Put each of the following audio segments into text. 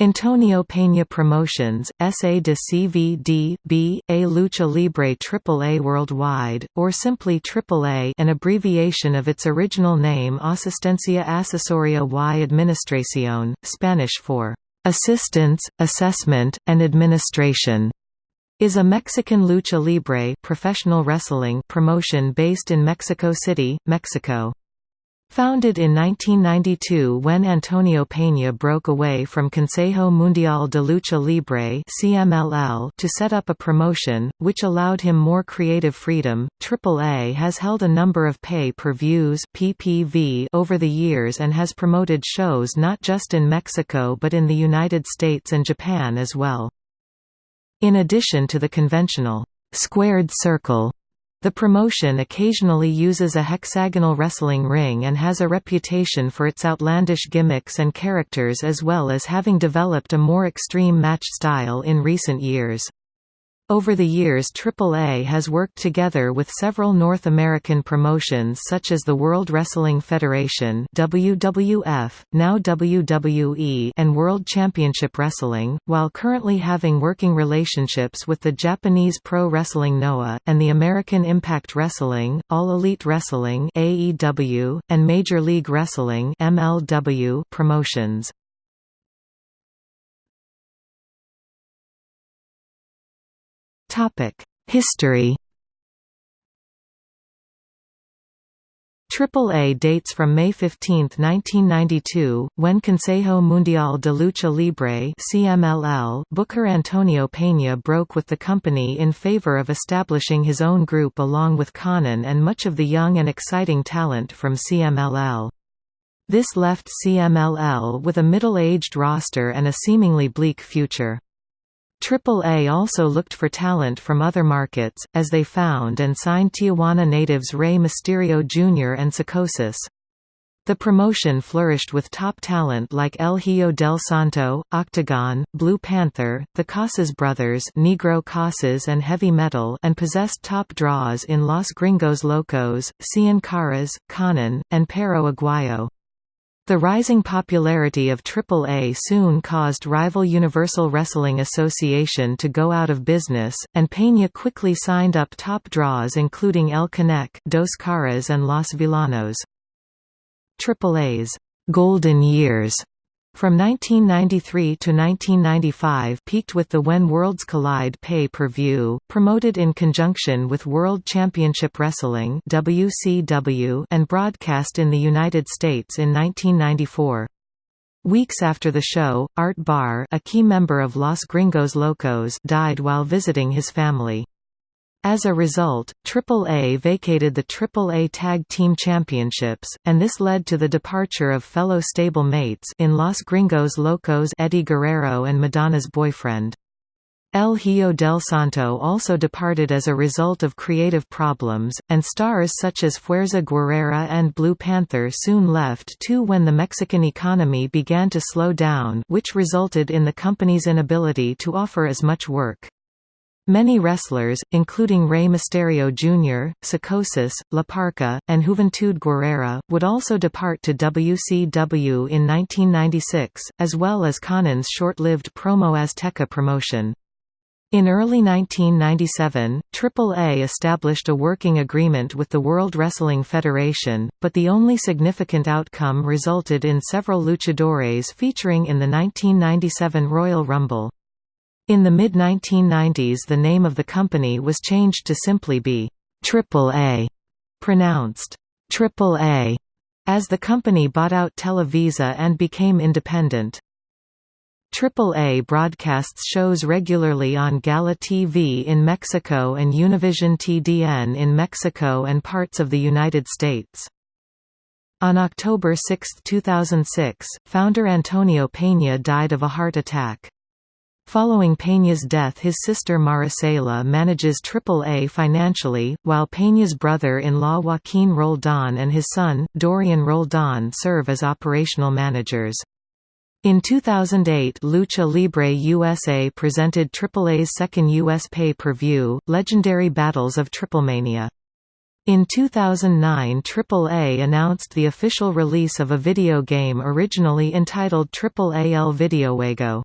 Antonio Peña Promotions, SA de CVD, B, A Lucha Libre AAA Worldwide, or simply AAA an abbreviation of its original name Asistencia Asesoria y Administración, Spanish for "...assistance, assessment, and administration", is a Mexican lucha libre professional wrestling promotion based in Mexico City, Mexico. Founded in 1992 when Antonio Peña broke away from Consejo Mundial de Lucha Libre (CMLL) to set up a promotion, which allowed him more creative freedom, AAA has held a number of pay-per-views over the years and has promoted shows not just in Mexico but in the United States and Japan as well. In addition to the conventional squared circle the promotion occasionally uses a hexagonal wrestling ring and has a reputation for its outlandish gimmicks and characters as well as having developed a more extreme match style in recent years. Over the years AAA has worked together with several North American promotions such as the World Wrestling Federation WWF, now WWE and World Championship Wrestling, while currently having working relationships with the Japanese Pro Wrestling Noah, and the American Impact Wrestling, All Elite Wrestling AEW, and Major League Wrestling MLW promotions. History AAA dates from May 15, 1992, when Consejo Mundial de Lucha Libre CMLL Booker Antonio Peña broke with the company in favor of establishing his own group along with Konnan and much of the young and exciting talent from CMLL. This left CMLL with a middle-aged roster and a seemingly bleak future. AAA also looked for talent from other markets, as they found and signed Tijuana natives Rey Mysterio Jr. and Psicosis. The promotion flourished with top talent like El Hijo del Santo, Octagon, Blue Panther, the Casas Brothers Negro Casas and Heavy Metal and possessed top draws in Los Gringos Locos, Cien Caras, Konnan, and Perro Aguayo. The rising popularity of AAA soon caused rival Universal Wrestling Association to go out of business, and Peña quickly signed up top draws including El Canek, Dos Caras and Los Villanos. AAA's «golden years» From 1993 to 1995 peaked with the When Worlds Collide pay-per-view, promoted in conjunction with World Championship Wrestling WCW and broadcast in the United States in 1994. Weeks after the show, Art Barr a key member of Los Gringos Locos died while visiting his family. As a result, AAA vacated the AAA Tag Team Championships, and this led to the departure of fellow stable mates in Los Gringos Locos Eddie Guerrero and Madonna's boyfriend. El Hijo del Santo also departed as a result of creative problems, and stars such as Fuerza Guerrera and Blue Panther soon left too when the Mexican economy began to slow down which resulted in the company's inability to offer as much work. Many wrestlers, including Rey Mysterio Jr., Psicosis, La Parca, and Juventud Guerrera, would also depart to WCW in 1996, as well as Konnan's short-lived Promo Azteca promotion. In early 1997, AAA established a working agreement with the World Wrestling Federation, but the only significant outcome resulted in several luchadores featuring in the 1997 Royal Rumble. In the mid-1990s the name of the company was changed to simply be Triple A, pronounced Triple A, as the company bought out Televisa and became independent. AAA broadcasts shows regularly on Gala TV in Mexico and Univision TDN in Mexico and parts of the United States. On October 6, 2006, founder Antonio Peña died of a heart attack. Following Peña's death his sister Maricela manages AAA financially, while Peña's brother-in-law Joaquin Roldan and his son, Dorian Roldan serve as operational managers. In 2008 Lucha Libre USA presented AAA's second U.S. pay-per-view, Legendary Battles of Triplemania. In 2009 AAA announced the official release of a video game originally entitled AAA El Videojuego.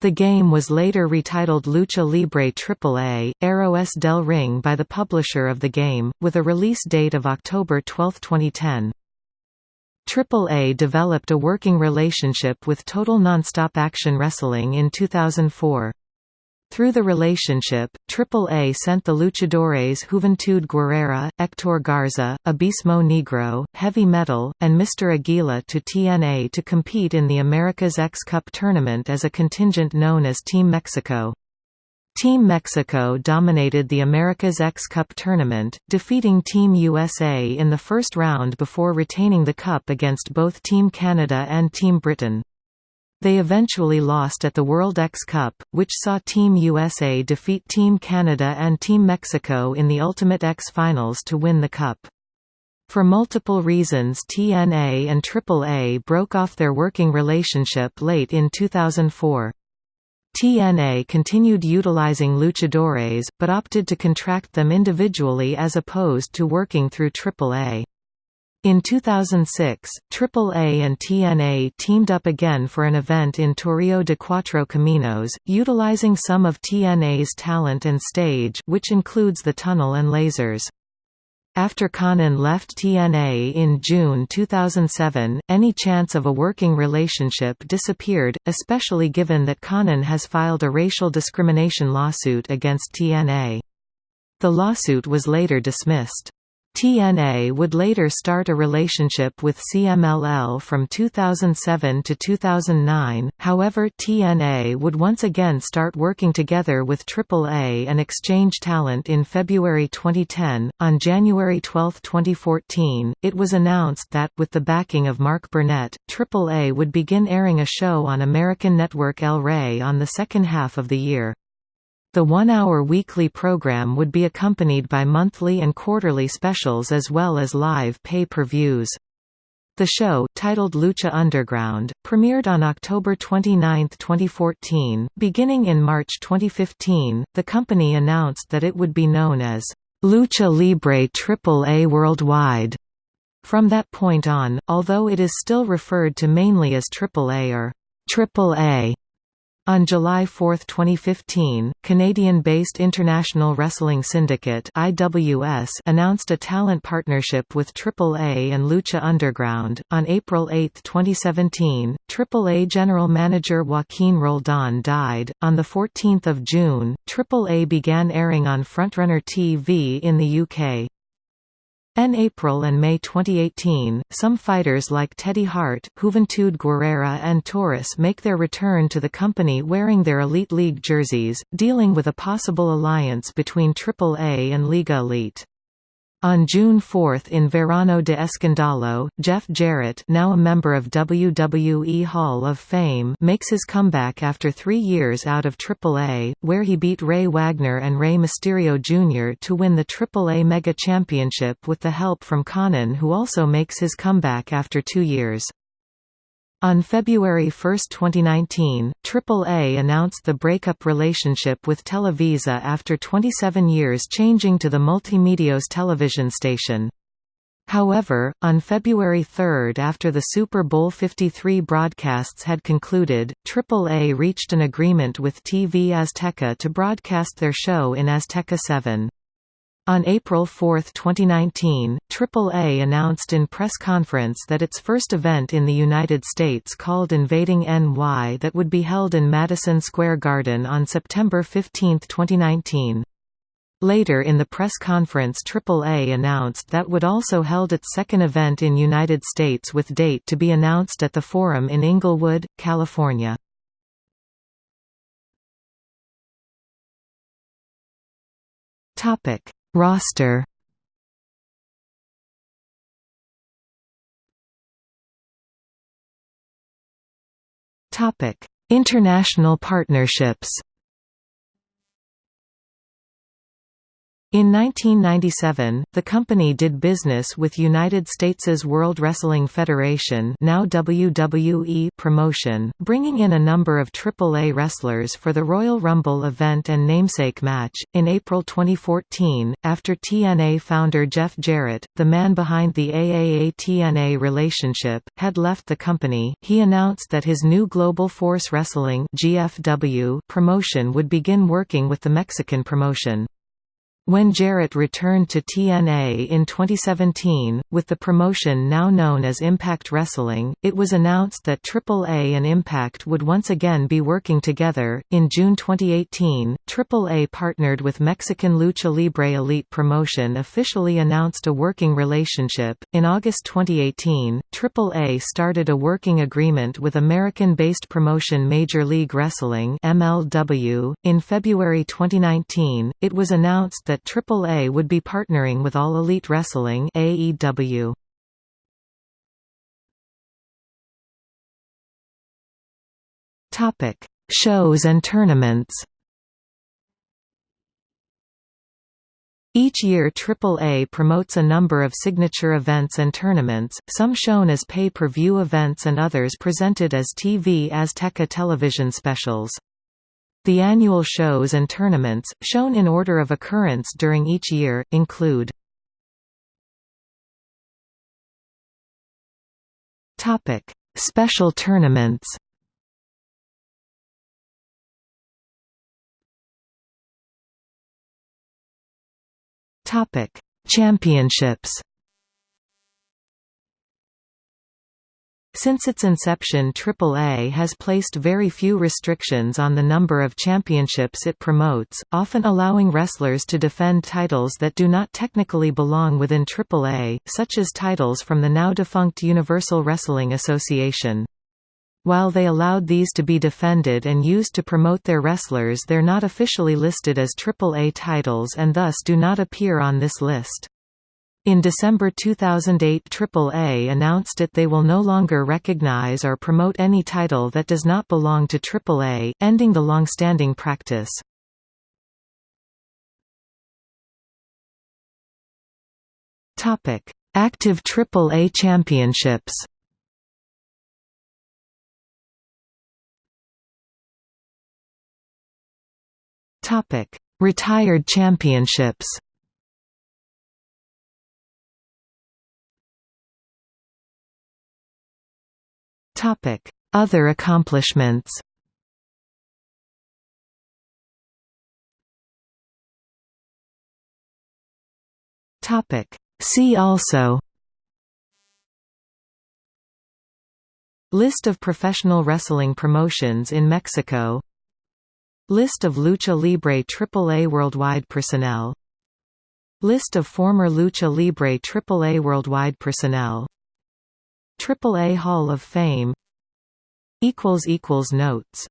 The game was later retitled Lucha Libre AAA, Héroes del Ring by the publisher of the game, with a release date of October 12, 2010. AAA developed a working relationship with Total Nonstop Action Wrestling in 2004. Through the relationship, AAA sent the luchadores Juventud Guerrera, Hector Garza, Abismo Negro, Heavy Metal, and Mr. Aguila to TNA to compete in the America's X Cup tournament as a contingent known as Team Mexico. Team Mexico dominated the America's X Cup tournament, defeating Team USA in the first round before retaining the cup against both Team Canada and Team Britain. They eventually lost at the World X Cup, which saw Team USA defeat Team Canada and Team Mexico in the Ultimate X Finals to win the cup. For multiple reasons TNA and AAA broke off their working relationship late in 2004. TNA continued utilizing luchadores, but opted to contract them individually as opposed to working through AAA. In 2006, AAA and TNA teamed up again for an event in Toreo de Cuatro Caminos, utilizing some of TNA's talent and stage which includes the tunnel and lasers. After Konnan left TNA in June 2007, any chance of a working relationship disappeared, especially given that Konnan has filed a racial discrimination lawsuit against TNA. The lawsuit was later dismissed. TNA would later start a relationship with CMLL from 2007 to 2009, however TNA would once again start working together with AAA and exchange talent in February 2010. On January 12, 2014, it was announced that, with the backing of Mark Burnett, AAA would begin airing a show on American network El Rey on the second half of the year. The one-hour weekly program would be accompanied by monthly and quarterly specials as well as live pay-per-views. The show, titled Lucha Underground, premiered on October 29, 2014. Beginning in March 2015, the company announced that it would be known as Lucha Libre AAA Worldwide. From that point on, although it is still referred to mainly as AAA or AAA, on July 4, 2015, Canadian-based International Wrestling Syndicate (IWS) announced a talent partnership with AAA and Lucha Underground. On April 8, 2017, AAA general manager Joaquin Roldan died. On the 14th of June, AAA began airing on Frontrunner TV in the UK. In April and May 2018, some fighters like Teddy Hart, Juventud Guerrera and Taurus make their return to the company wearing their Elite League jerseys, dealing with a possible alliance between AAA and Liga Elite. On June 4 in Verano de Escandalo, Jeff Jarrett now a member of WWE Hall of Fame makes his comeback after three years out of AAA, where he beat Rey Wagner and Rey Mysterio Jr. to win the AAA Mega Championship with the help from Konnan who also makes his comeback after two years. On February 1, 2019, AAA announced the breakup relationship with Televisa after 27 years changing to the Multimedios television station. However, on February 3 after the Super Bowl 53 broadcasts had concluded, AAA reached an agreement with TV Azteca to broadcast their show in Azteca 7. On April 4, 2019, AAA announced in press conference that its first event in the United States called Invading NY that would be held in Madison Square Garden on September 15, 2019. Later in the press conference AAA announced that would also held its second event in United States with date to be announced at the Forum in Inglewood, California. Topic Roster Topic: International partnerships. In 1997, the company did business with United States's World Wrestling Federation now WWE promotion, bringing in a number of AAA wrestlers for the Royal Rumble event and namesake match. In April 2014, after TNA founder Jeff Jarrett, the man behind the AAA-TNA relationship, had left the company, he announced that his new Global Force Wrestling GFW promotion would begin working with the Mexican promotion. When Jarrett returned to TNA in 2017, with the promotion now known as Impact Wrestling, it was announced that AAA and Impact would once again be working together. In June 2018, AAA partnered with Mexican Lucha Libre Elite Promotion officially announced a working relationship. In August 2018, AAA started a working agreement with American-based promotion Major League Wrestling (MLW). In February 2019, it was announced that that AAA would be partnering with All Elite Wrestling AEW. Topic: Shows and tournaments. Each year AAA promotes a number of signature events and tournaments, some shown as pay-per-view events and others presented as TV Azteca television specials. The annual shows and tournaments, shown in order of occurrence during each year, include Special tournaments Championships Since its inception AAA has placed very few restrictions on the number of championships it promotes, often allowing wrestlers to defend titles that do not technically belong within AAA, such as titles from the now-defunct Universal Wrestling Association. While they allowed these to be defended and used to promote their wrestlers they're not officially listed as AAA titles and thus do not appear on this list. In December 2008 AAA announced it they will no longer recognize or promote any title that does not belong to AAA, ending the long-standing practice. Active AAA championships Retired championships Other accomplishments. Topic: See also. List of professional wrestling promotions in Mexico List of Lucha Libre AAA Worldwide personnel List of former Lucha Libre AAA Worldwide personnel AAA Hall of Fame. Notes